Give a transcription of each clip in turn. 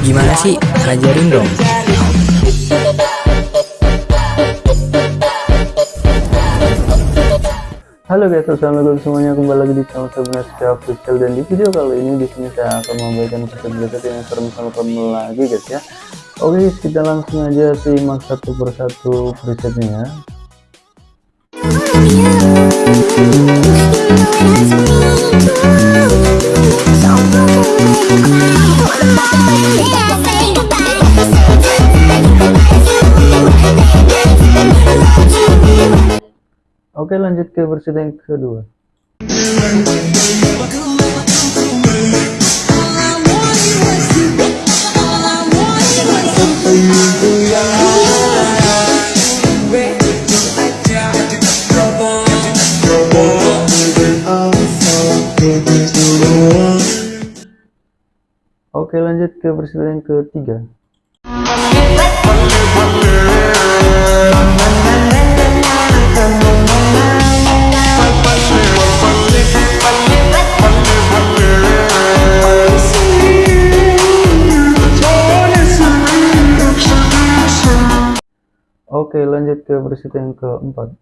Gimana sih? Ajarin dong. Halo guys, assalamualaikum semuanya kembali lagi di channel saya Official dan di video kali ini di sini saya akan membagikan preset-preset yang serem-serem lagi guys ya. Oke, kita langsung aja simak satu persatu presetnya. Oke lanjut ke versi yang kedua. Oke lanjut ke versi yang ketiga Oke lanjut ke versi yang keempat.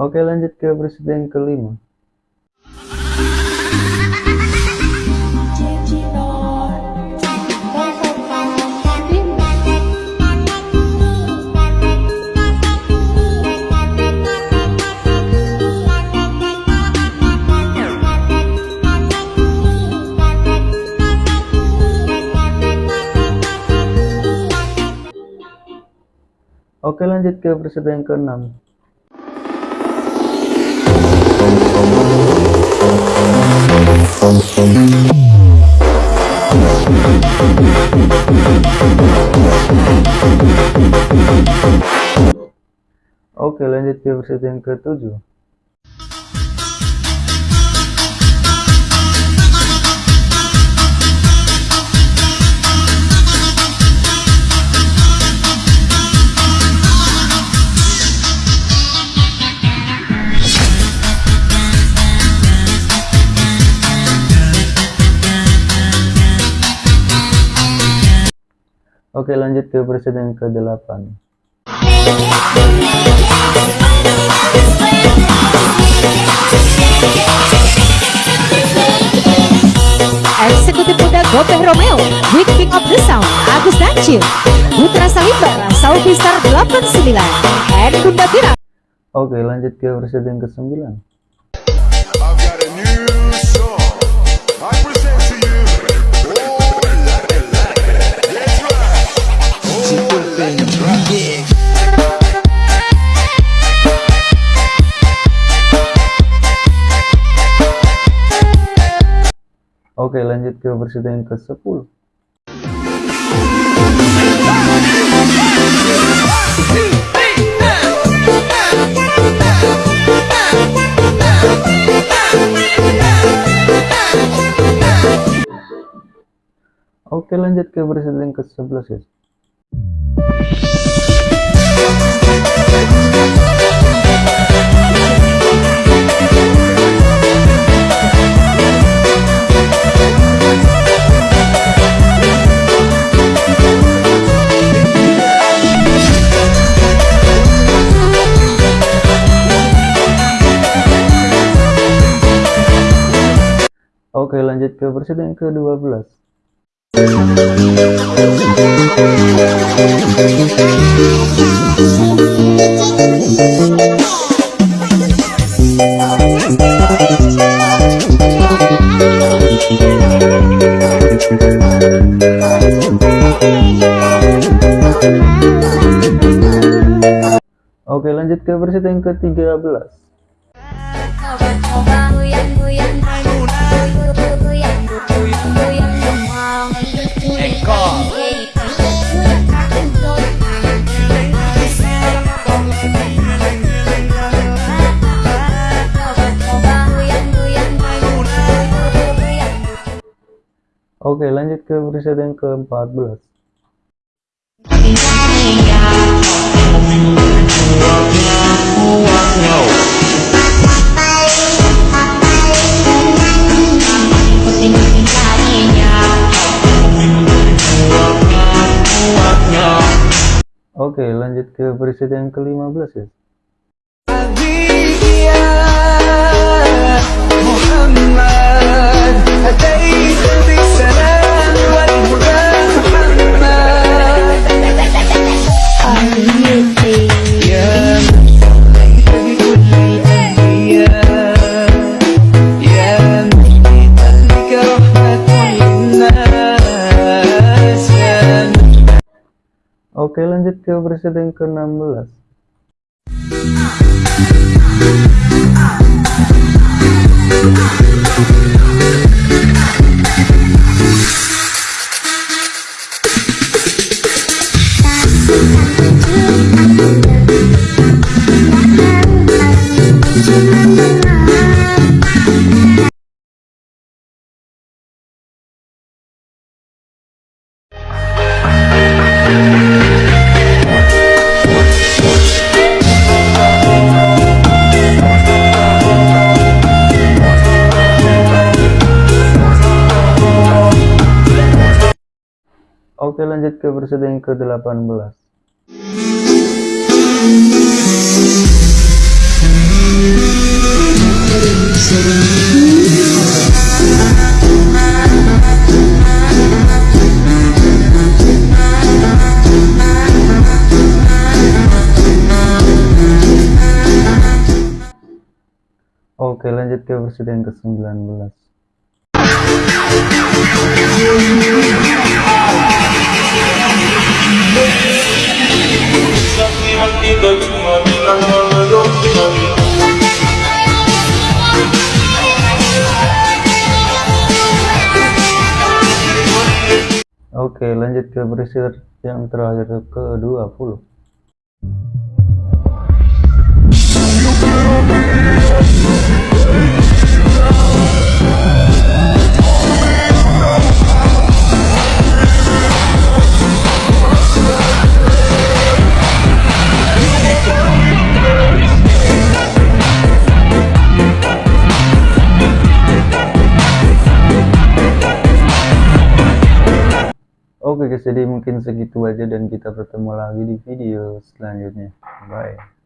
Oke lanjut ke yang kelima Oke lanjut ke versi yang keenam. Oke lanjut ke versi yang ketujuh Oke lanjut ke presiden ke-8 Eksekutif muda Gopeh Romeo with King of the Sound Agus Dancil Putra Salimbara Saudi Star 89 and Bunda Tira. Oke lanjut ke presiden ke-9 Oke lanjut ke versi yang ke 10 Oke lanjut ke versi yang ke 11 guys Oke lanjut ke versi yang ke-12 Oke lanjut ke versi yang ke-13 Oke, lanjut ke preset yang ke-14. Ke preset yang ke-15 ya. Oke, lanjut ke preset yang ke-16. Oke lanjut ke preset yang ke-18 Oke lanjut ke preset yang ke-19 Oke lanjut ke preset yang terakhir ke-20 jadi mungkin segitu aja dan kita bertemu lagi di video selanjutnya. Bye.